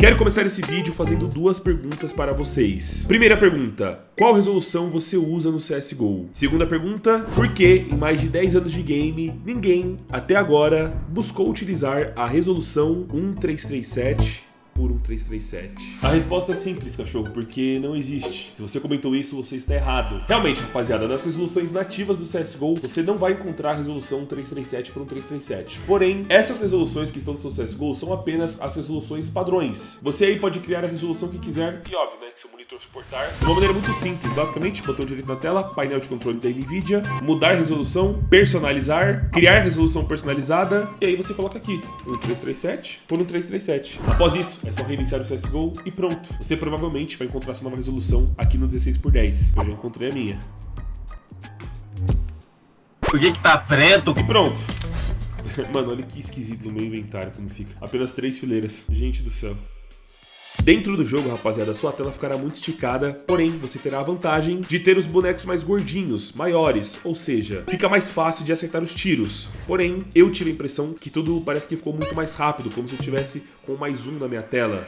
Quero começar esse vídeo fazendo duas perguntas para vocês. Primeira pergunta, qual resolução você usa no CSGO? Segunda pergunta, por que em mais de 10 anos de game, ninguém, até agora, buscou utilizar a resolução 1337 por 1337? A resposta é simples, cachorro, porque não existe. Se você comentou isso, você está errado. Realmente, rapaziada, nas resoluções nativas do CSGO, você não vai encontrar a resolução 1337 por 1337. Porém, essas resoluções que estão no seu CSGO são apenas as resoluções padrões. Você aí pode criar a resolução que quiser, e óbvio, né, que seu monitor suportar, de uma maneira muito simples. Basicamente, botão direito na tela, painel de controle da NVIDIA, mudar resolução, personalizar, criar resolução personalizada, e aí você coloca aqui, 1337 por 1337. Após isso, é só reiniciar o CSGO e pronto. Você provavelmente vai encontrar sua nova resolução aqui no 16x10. Eu já encontrei a minha. Por que que tá preto? E pronto. Mano, olha que esquisito no meu inventário como fica. Apenas três fileiras. Gente do céu. Dentro do jogo, rapaziada, sua tela ficará muito esticada, porém você terá a vantagem de ter os bonecos mais gordinhos, maiores, ou seja, fica mais fácil de acertar os tiros. Porém, eu tive a impressão que tudo parece que ficou muito mais rápido, como se eu tivesse com mais um na minha tela.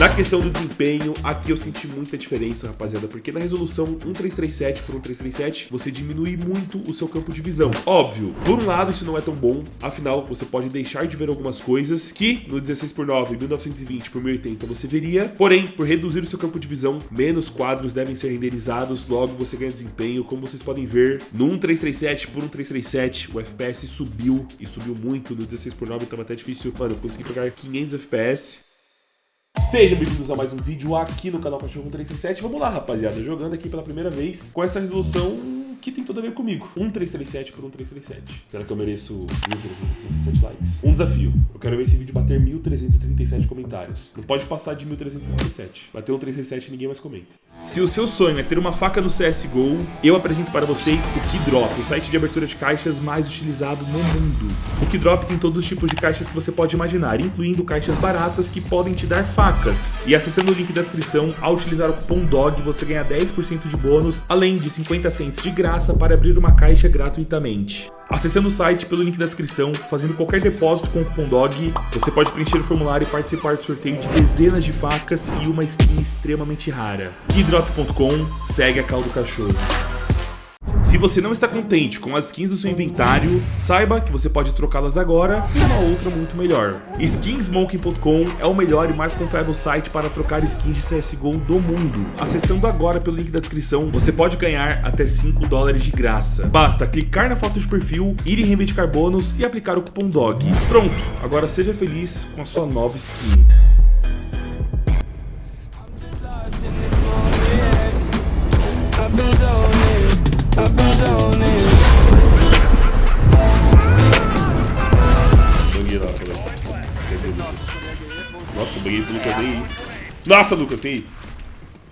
Na questão do desempenho, aqui eu senti muita diferença, rapaziada, porque na resolução 1337 por 1337, você diminui muito o seu campo de visão. Óbvio, por um lado isso não é tão bom, afinal você pode deixar de ver algumas coisas que no 16 por 9, 1920 por 1080 você veria, porém, por reduzir o seu campo de visão, menos quadros devem ser renderizados, logo você ganha desempenho, como vocês podem ver, no 1337 por 1337, o FPS subiu e subiu muito no 16 por 9, então é até difícil, mano, eu consegui pegar 500 FPS, Sejam bem-vindos a mais um vídeo aqui no canal Cachorro 337. Vamos lá, rapaziada, jogando aqui pela primeira vez com essa resolução que tem tudo a ver comigo. 1337 por 1337. Será que eu mereço 1337 likes? Um desafio. Eu quero ver esse vídeo bater 1337 comentários. Não pode passar de 1337. Bater um 337 e ninguém mais comenta. Se o seu sonho é ter uma faca no CSGO, eu apresento para vocês o Keydrop, o site de abertura de caixas mais utilizado no mundo. O Keydrop tem todos os tipos de caixas que você pode imaginar, incluindo caixas baratas que podem te dar facas. E acessando o link da descrição, ao utilizar o cupom DOG, você ganha 10% de bônus, além de 50 cents de graça para abrir uma caixa gratuitamente. Acessando o site pelo link da descrição, fazendo qualquer depósito com o cupom DOG, você pode preencher o formulário e participar do sorteio de dezenas de facas e uma skin extremamente rara. Keydrop.com, segue a caldo cachorro. Se você não está contente com as skins do seu inventário, saiba que você pode trocá-las agora por uma outra muito melhor. Skinsmoking.com é o melhor e mais confiável site para trocar skins de CSGO do mundo. Acessando agora pelo link da descrição, você pode ganhar até 5 dólares de graça. Basta clicar na foto de perfil, ir em reivindicar bônus e aplicar o cupom DOG. Pronto, agora seja feliz com a sua nova skin. Nossa, Lucas, tem aí.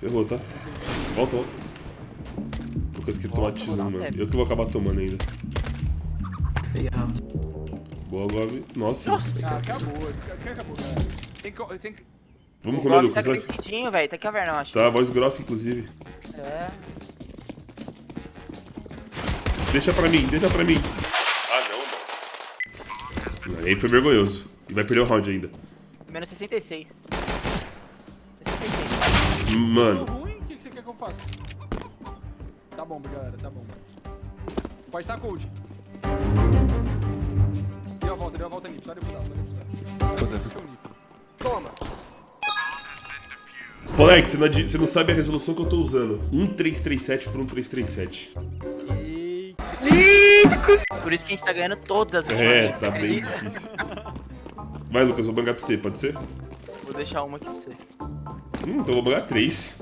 Ferrou, tá? Volta, volta. Lucas quer tomar X1, mano. Eu que vou acabar tomando ainda. Boa, Gob. Nossa. Ah, acabou, esse cara acabou, cara. Tem que. Tem que... Vamos comer, Lucas. tá crescidinho, velho. Tá caverna, eu acho. Tá, voz grossa, inclusive. É. Deixa pra mim, deixa pra mim. Ah, não, mano. Aí foi vergonhoso. E vai perder o round ainda. Menos 66. 66. Mano. Ruim? O que você quer que eu faça? Tá bom, galera, tá bom. Pode estar cold. Deu a volta, deu a volta ali. Só defusar, só defusar. Toma. Moleque, você não, adi- você não sabe a resolução que eu tô usando. 1337 por 1337. Por isso que a gente tá ganhando todas as É, tá bem difícil. Vai, Lucas, vou bangar pra você, pode ser? Vou deixar uma aqui pra você. Hum, então eu vou bangar três.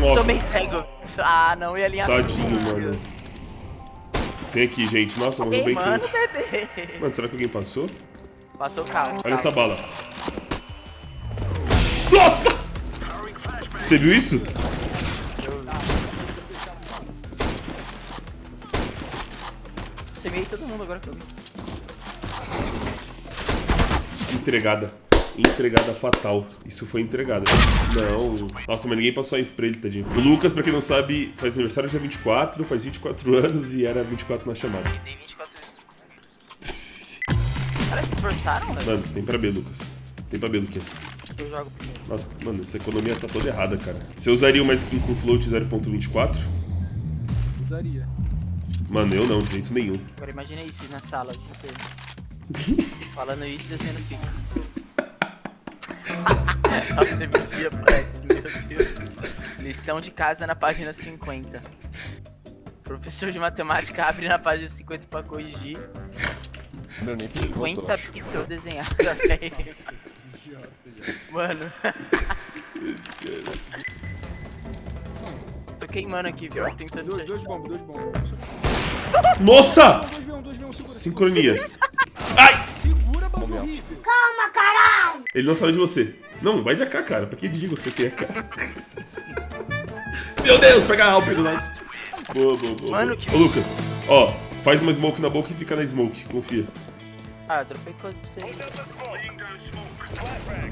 Nossa, Tomei cego. Ah, não, ia alinhar tadinho, tudo. mano. Tem aqui, gente. Nossa, morreu bem mano, quente. bebê. Mano, será que alguém passou? Passou o carro. Olha essa bala. Nossa! Você viu isso? Semei todo mundo agora que eu vi. Entregada. Entregada fatal. Isso foi entregada. Não. Nossa, mas ninguém passou a info pra ele, tadinho. O Lucas, pra quem não sabe, faz aniversário dia 24, faz 24 anos e era 24 na chamada. Dei 24 vezes. Parece que esforçaram, velho. Mano, tem pra B, Lucas. Tem pra B, Lucas. Eu jogo primeiro. Nossa, mano, essa economia tá toda errada, cara. Você usaria uma skin com float 0.24? Usaria. Mano, eu não, de jeito nenhum. Agora imagina isso na sala. Falando isso, desenhando pique. Nossa, teve um dia, moleque. Meu Deus. Lição de casa na página 50. Professor de matemática abre na página 50 pra corrigir. Meu, nem sei quanto, 50 eu acho. pixels desenhados, velho. Mano. Tô queimando aqui, viu? Tentando Dois, dois bombos, dois bombos. Nossa! 2v1, 2v1, segura. Sincronia. Ele não sabe de você. Não, vai de AK, cara. Pra que digo você tem AK? Meu Deus, pega a Alp do lado. Boa, boa, boa. Mano, boa. que- Ô, Lucas, ó, faz uma smoke na boca e fica na smoke, confia. Ah, eu dropei coisa pra você aí.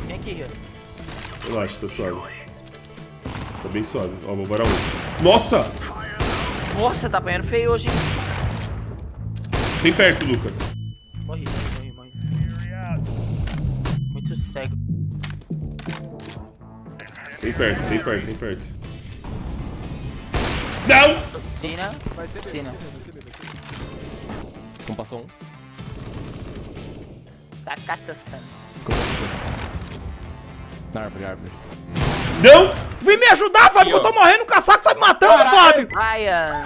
Vem aqui, Rio. Relaxa, tá suave. Tá bem suave. Ó, vou varar um. Nossa! Nossa, tá apanhando feio hoje, hein? Tem perto, Lucas. Morri, cego. Tem perto, tem perto, tem perto. Não! Piscina. Vai ser Piscina. Não passou um. Sakata-san. Na árvore, árvore. Não! Vem me ajudar, Fábio, que eu tô morrendo, o casaco tá me matando, Fábio! Ryan.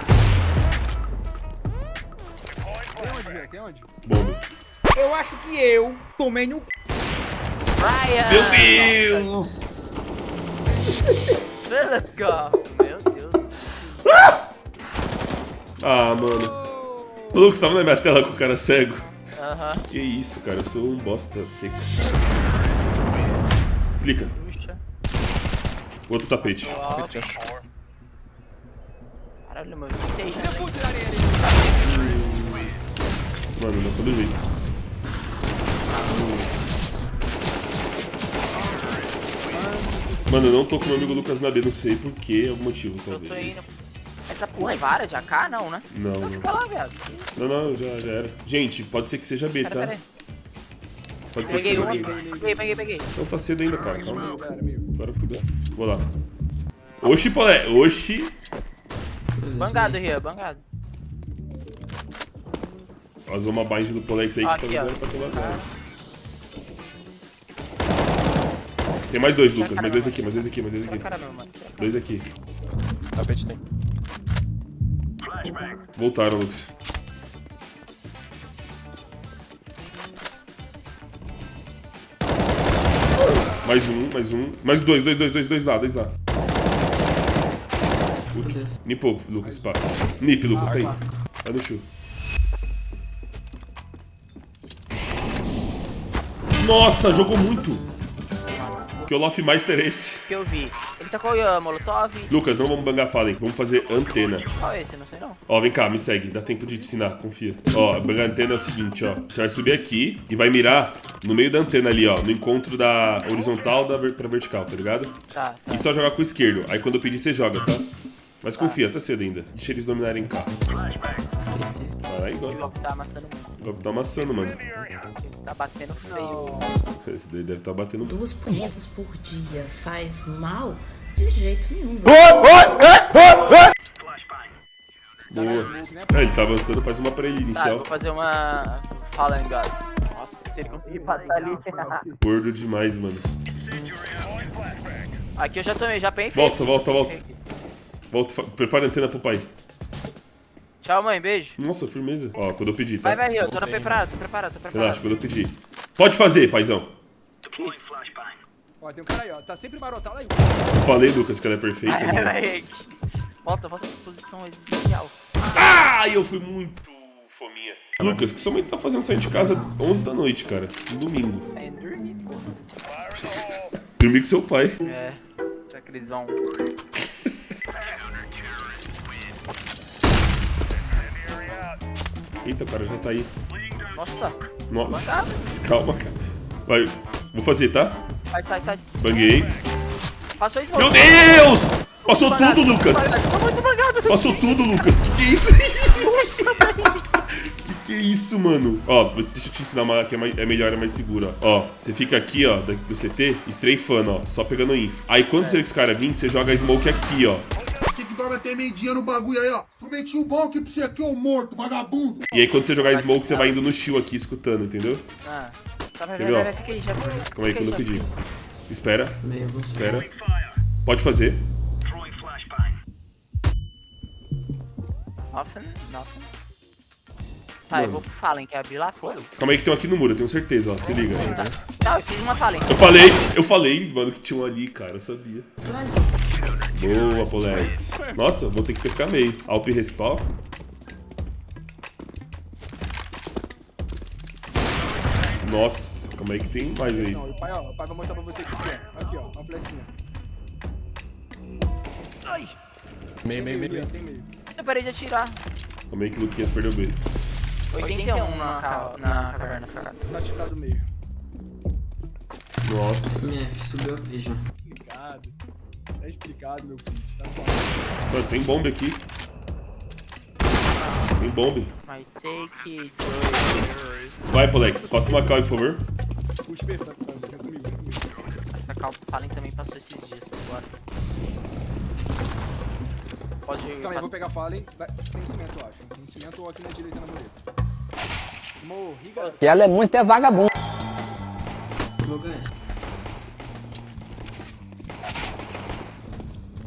Tem onde, Rian? Tem onde? Bomba. Eu acho que eu tomei no... Ryan. Meu Deus! Let's go. Meu Deus. Ah, mano. Ô, Lucas, tava na minha tela com o cara cego. Aham. Que isso, cara, eu sou um bosta seco. Clica, Puxa. outro tapete. Caralho, meu. Tem já. Mano, não todo jeito. Mano, eu não tô com meu amigo Lucas na B, não sei por que, algum motivo, talvez. Essa porra é vara de AK? Não, né? Não, não. Fica lá, viado. Não, não, já, já era. Gente, pode ser que seja B, Pera, tá? pera. Pode ser que Peguei seja uma. B. Peguei, peguei, peguei. Não tá cedo ainda, cara, calma. Agora fudeu. Vou lá. Oxi, Polé, oxi. Bangado, Ria, bangado. Vazou uma bind do Polex aí que Aqui, tá ó. usando pra tomar dano. Tem mais dois, Lucas. Mais dois aqui, mais dois aqui, mais dois aqui. Dois aqui. Tapete tem. Voltaram, Lucas. Mais um, mais um. Mais dois, dois, dois, dois, dois lá, dois lá. Último. Nipou, Lucas, pá. Nip, Lucas, tá aí. Vai no chu. Nossa, jogou muito. Que Olaf Meister é esse? que eu vi? Ele tacou o Molotov. Lucas, não vamos bangar Fallen, vamos fazer antena. Qual é esse? Não sei não. Ó, vem cá, me segue, dá tempo de te ensinar, confia. Ó, bangar antena é o seguinte, ó. Você vai subir aqui e vai mirar no meio da antena ali, ó. No encontro da horizontal da ver pra vertical, tá ligado? Tá, tá. E só jogar com o esquerdo. Aí quando eu pedir, você joga, tá? Mas confia, tá cedo ainda. Deixa eles dominarem cá. Caralho, O igual. golpe tá amassando muito. O golpe tá amassando, mano. Tá batendo feio. Esse daí deve tá batendo. Duas punhetas por dia faz mal? De jeito nenhum. Boa! É, ele tá avançando, faz uma pra ele Tá, eu inicial. vou fazer uma. Fala, engano. Nossa, se ele conseguir passar ali. Gordo demais, mano. Aqui eu já tomei, já peguei. Volta, volta, volta. Volta, prepara a antena pro pai. Tchau, mãe, beijo. Nossa, firmeza. Ó, quando eu pedir, tá? Vai, vai, Rio, tô preparado, tô preparado, tô preparado. Relaxa, quando eu pedir. Pode fazer, paizão. Ó, tem um cara aí, ó. Tá sempre marotado aí. Falei, Lucas, que ela é perfeita. Mano. vai. Volta, volta pra posição inicial. Ah, eu fui muito fominha. Lucas, que sua mãe tá fazendo sair de casa 11 da noite, cara. No domingo. É dormir, porra. Dormir com seu pai. É. Será que eles vão. Eita, o cara já tá aí. Nossa, Nossa. Calma, cara. Vai. Vou fazer, tá? sai, sai, sai. Banguei. Passou isso, Meu Deus! Passou tudo, Lucas! Muito bangado. Passou tudo, Lucas. Que que é isso? que Que isso, mano? Ó, deixa eu te ensinar uma que é, mais- é melhor, é mais segura. Ó, você fica aqui, ó, do CT, strafando, ó, só pegando info. Aí quando você vê que os caras virem, você joga a smoke aqui, ó. Dorme até meio-dia no bagulho aí, ó. Instrumentinho bom aqui pra você aqui, ô morto, vagabundo. E aí quando você jogar smoke, você vai indo no shield aqui, escutando, entendeu? Ah. Tá, vai, vai, vai, vai, fica aí, já. Calma aí, quando eu pedir. Espera, espera. Pode fazer. Nothing, nothing. Tá, eu vou pro Fallen, quer abrir lá? Foda-se. Calma aí que tem um aqui no muro, eu tenho certeza, ó. Se liga. Não, eu fiz uma Fallen. Eu falei, eu falei, mano, que tinha um ali, cara, eu sabia. Boa, Polex. Nossa, vou ter que pescar meio. Alp respawn. Nossa, calma aí que tem mais aí. Não, o pai, ó, o pai vai mostrar pra você aqui, ó. Aqui, ó, uma flechinha. Meio, meio, meio, meio. meio. Eu parei de atirar. Calma aí que o Luquinhas perdeu B. 81 na, ca- na caverna sacada. Tá tirado do meio. Nossa. Minha, subiu a vision. Explicado. Tá explicado, meu filho. Tá suave. Mano, tem bomba aqui. Tem bomba. Mas sei que. Vai, Polex, passa uma cal, por favor. Puxa, perfeito. Tá, tá, vem comigo. Essa calma Fallen também passou esses dias. Bora. Pode Calma aí, eu vou pegar Fallen. Vai- Tem cimento, eu acho. Tem cimento ou aqui na direita na mureta. Morri, galera. E ela é muito é vagabundo. Vou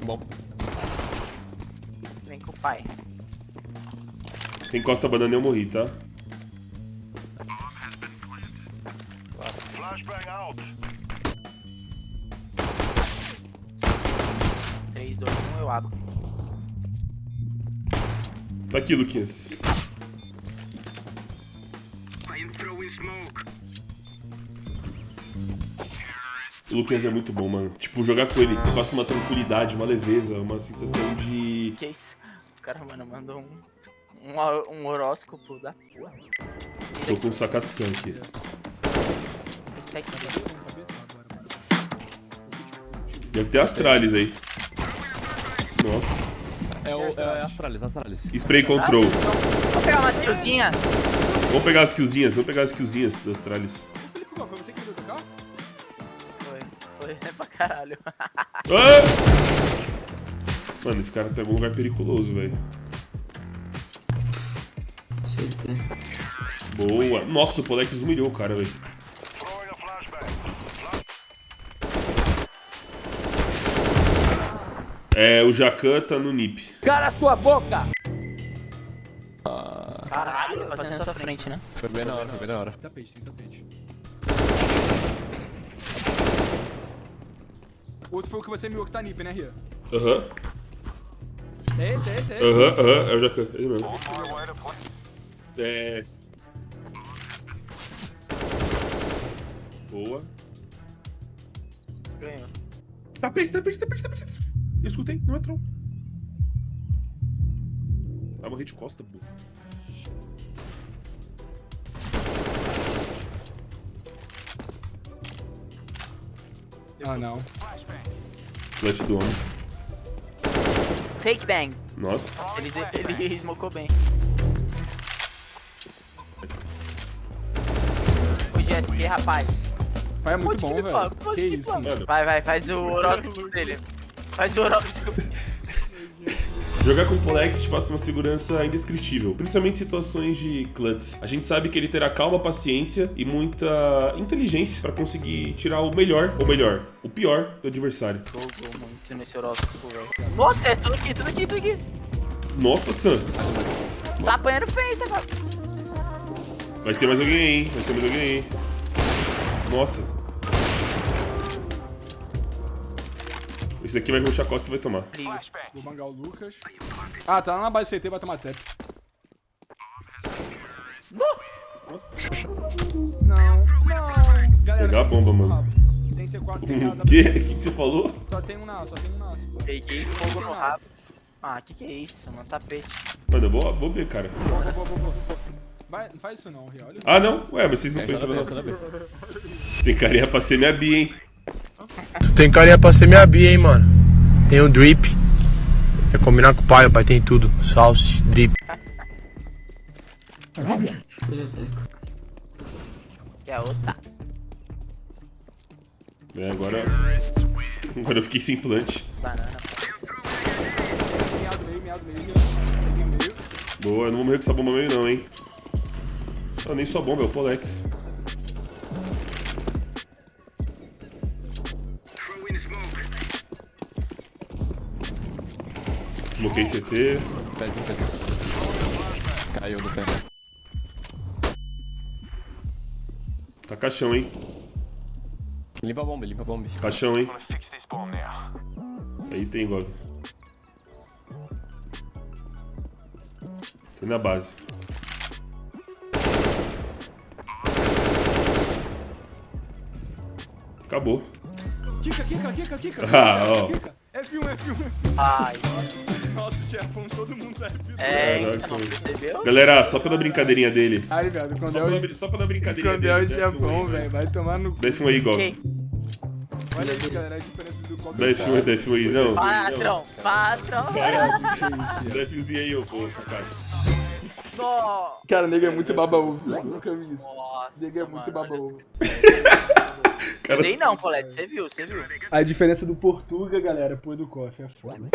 Bom. Vem com o pai. Tem costa banana e eu morri, tá? 3, 2, 1, eu abro. Tá aqui, Luquinhas. O Luquinhas é muito bom, mano. Tipo, jogar com ele passa uma tranquilidade, uma leveza, uma sensação de. Que isso? O cara, mano, mandou um. Um, um horóscopo da porra. Tô com um. Esse tá aqui. Deve ter Astralis aí. Nossa. É o é Astralis, Astralis. Spray control. Vou pegar uma tiozinha. Vamos pegar as killzinhas, vamos pegar as killzinhas do Astralis. Foi, foi é pra caralho. Mano, esse cara pegou um lugar periculoso, velho. Boa. Nossa, o Polex humilhou o cara, velho. É, o Jacan tá no NIP. Cara, sua boca! Caralho, fazendo sua frente, né? Foi bem na hora, foi bem na hora. Tapete, tem tapete. O outro foi o que você miou que tá nip, né, Ria? Aham, É esse, é esse, é esse. aham, aham, é o Jacan, ele mesmo. É. Boa. Ganhou. Tapete, tapete, tapete, tapete. Eu escutei, não é troll. Vai morrer de costa, pô. Ah, não. Flash do homem. Fake bang. Nossa. Ele, ele smocou bem. O Jet, que rapaz. Pai é muito Pode bom, velho. Que que isso, mano. Vai, vai, faz o horóscopo dele. Faz o horóscopo. Jogar com o Polex te passa uma segurança indescritível, principalmente em situações de clutch. A gente sabe que ele terá calma, paciência e muita inteligência pra conseguir tirar o melhor, ou melhor, o pior do adversário. Jogou muito nesse horóscopo, velho. Nossa, é tudo aqui, tudo aqui, tudo aqui. Nossa, Sam, Tá apanhando face agora. vai ter mais alguém aí, hein? Vai ter mais alguém aí. Nossa. Esse daqui vai ruxar a costa e vai tomar. Vou bangar o Lucas. Ah, tá lá na base CT, vai tomar tap. Nossa. Não, não. Galera, Pegar a bomba, mano. Tem C4, tem A, O quê? O que que você falou? Só tem um na só tem um na. Peguei fogo no rabo. Ah, que que é isso, mano? Tapete. Mano, eu vou, vou ver, cara. Boa, boa, boa, boa. Vai, não faz isso não, Ria. Olha. Ah, não? Ué, mas vocês não Tem estão só entrando não. Tem carinha pra ser minha bi, hein? Tem carinha pra ser minha bia, hein, mano. Tem o drip. É combinar com o pai, o pai tem tudo. Salse, drip. Que é outra. É, agora. Agora eu fiquei sem plant. Banana. Boa, eu não vou morrer com essa bomba meio não, hein. Ah, nem sua bomba, é o Polex. Bloquei CT. Pezinho, pezinho. Caiu do tempo. Tá caixão, hein. Limpa a bomba, limpa a bomba. Caixão, hein. Aí tem, Gov. Tô na base. Acabou. Kika, Kika, Kika, Kika. Ah, ó. Kika. F1, F1, F1. Ai, Nossa, chefão, todo mundo é F1. é, então, percebeu? Galera, só pela brincadeirinha dele. Ai, velho, quando Só é pela, o... só pela brincadeirinha Quando é o F1 chefão, aí, velho, vai tomar no cu. Dá F1 aí. Quem? Olha isso, galera, a diferença do copo. Dá F1 aí, dá F1 aí. Não. Patrão, patrão. Dá F1zinho aí, ô, pô, sacate. Só. Cara, nega é muito baba-ovo, velho. Nunca vi isso. Nossa, Nega é muito mano, baba-ovo. Cara, Dei não, Colete, você viu, você viu. A diferença do Portuga, galera, pro do Coffee é foda.